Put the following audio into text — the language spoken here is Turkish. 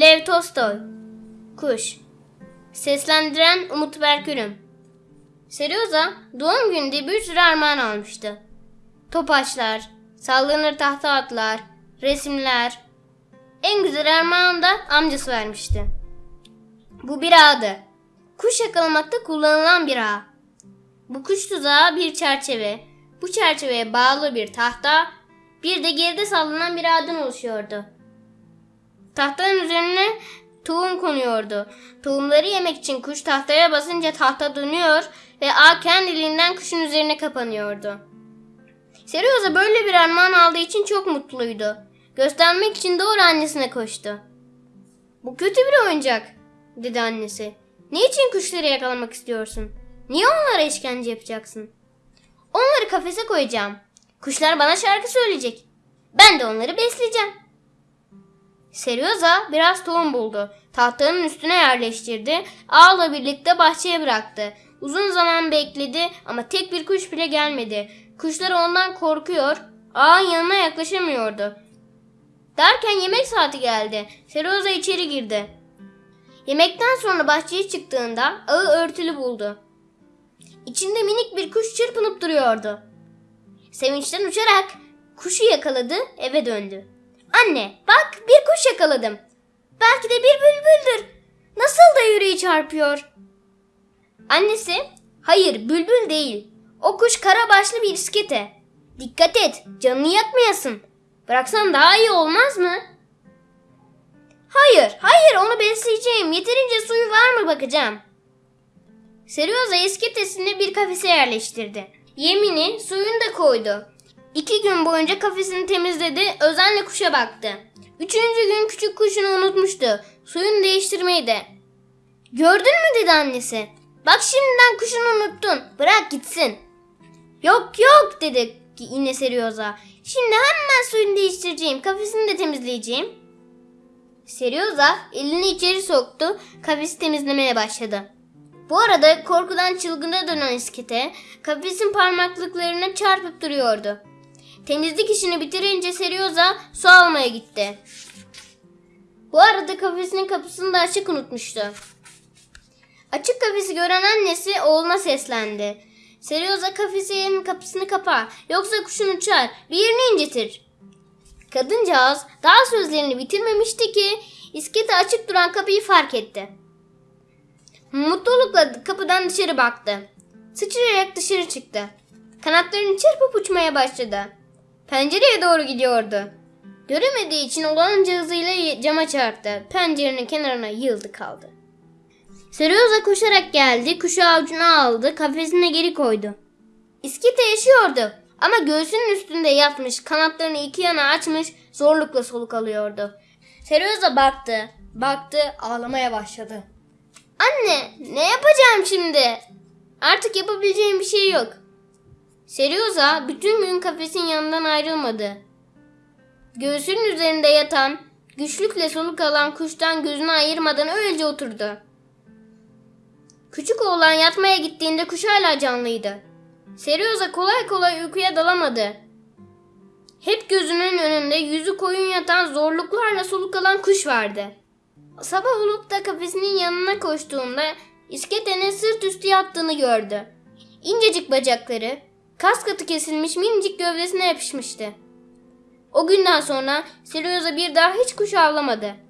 Lev Tolstoy Kuş Seslendiren Umut Berkürüm Serioza doğum gününde bir sürü armağan almıştı. Topaçlar, sallanır tahta atlar, resimler. En güzel armağanı da amcası vermişti. Bu bir ağdı. Kuş yakalamakta kullanılan bir ağ. Bu kuş tuzağı bir çerçeve. Bu çerçeveye bağlı bir tahta, bir de geride sallanan bir ağdan oluşuyordu. Tahtanın üzerine tohum konuyordu. Tohumları yemek için kuş tahtaya basınca tahta dönüyor ve ağ kendiliğinden kuşun üzerine kapanıyordu. Serioza böyle bir armağan aldığı için çok mutluydu. Göstermek için doğru annesine koştu. Bu kötü bir oyuncak, dedi annesi. Niçin kuşları yakalamak istiyorsun? Niye onlara işkence yapacaksın? Onları kafese koyacağım. Kuşlar bana şarkı söyleyecek. Ben de onları besleyeceğim. Serioza biraz tohum buldu. Tahtanın üstüne yerleştirdi. Ağla birlikte bahçeye bıraktı. Uzun zaman bekledi ama tek bir kuş bile gelmedi. Kuşlar ondan korkuyor. Ağın yanına yaklaşamıyordu. Derken yemek saati geldi. Serioza içeri girdi. Yemekten sonra bahçeye çıktığında ağı örtülü buldu. İçinde minik bir kuş çırpınıp duruyordu. Sevinçten uçarak kuşu yakaladı, eve döndü. Anne, bak bir kuş yakaladım. Belki de bir bülbüldür. Nasıl da yüreği çarpıyor. Annesi, hayır bülbül değil. O kuş karabaşlı bir iskete. Dikkat et, canını yakmayasın. Bıraksan daha iyi olmaz mı? Hayır, hayır onu besleyeceğim. Yeterince suyu var mı bakacağım. Serioza isketesini bir kafese yerleştirdi. Yemini, suyunu da koydu. İki gün boyunca kafesini temizledi, özenle kuşa baktı. Üçüncü gün küçük kuşunu unutmuştu. Suyunu değiştirmeyi de. Gördün mü dedi annesi. Bak şimdiden kuşunu unuttun. Bırak gitsin. Yok yok dedi yine Serioza. Şimdi hemen suyunu değiştireceğim. Kafesini de temizleyeceğim. Serioza elini içeri soktu. Kafesi temizlemeye başladı. Bu arada korkudan çılgına dönen iskete kafesin parmaklıklarına çarpıp duruyordu. Temizlik işini bitirince Serioza su almaya gitti. Bu arada kafesinin kapısını da açık unutmuştu. Açık kafesi gören annesi oğluna seslendi. Serioza kafesinin kapısını kapa yoksa kuşun uçar bir yerini incitir. Kadıncağız daha sözlerini bitirmemişti ki iskete açık duran kapıyı fark etti. Mutlulukla kapıdan dışarı baktı. Sıçrayarak dışarı çıktı. Kanatlarını çırpıp uçmaya başladı. Pencereye doğru gidiyordu. Göremediği için olanca hızıyla cama çarptı. Pencerenin kenarına yıldı kaldı. Serioza koşarak geldi, kuşu avucuna aldı, kafesine geri koydu. İskite yaşıyordu ama göğsünün üstünde yatmış, kanatlarını iki yana açmış, zorlukla soluk alıyordu. Serioza baktı, baktı, ağlamaya başladı. Anne, ne yapacağım şimdi? Artık yapabileceğim bir şey yok. Serioza bütün gün kafesin yanından ayrılmadı. Göğsünün üzerinde yatan, güçlükle soluk alan kuştan gözünü ayırmadan öylece oturdu. Küçük oğlan yatmaya gittiğinde kuş hala canlıydı. Serioza kolay kolay uykuya dalamadı. Hep gözünün önünde yüzü koyun yatan zorluklarla soluk alan kuş vardı. Sabah olup da kafesinin yanına koştuğunda isketenin sırt üstü yattığını gördü. İncecik bacakları, kas katı kesilmiş minicik gövdesine yapışmıştı. O günden sonra Serioza bir daha hiç kuş avlamadı.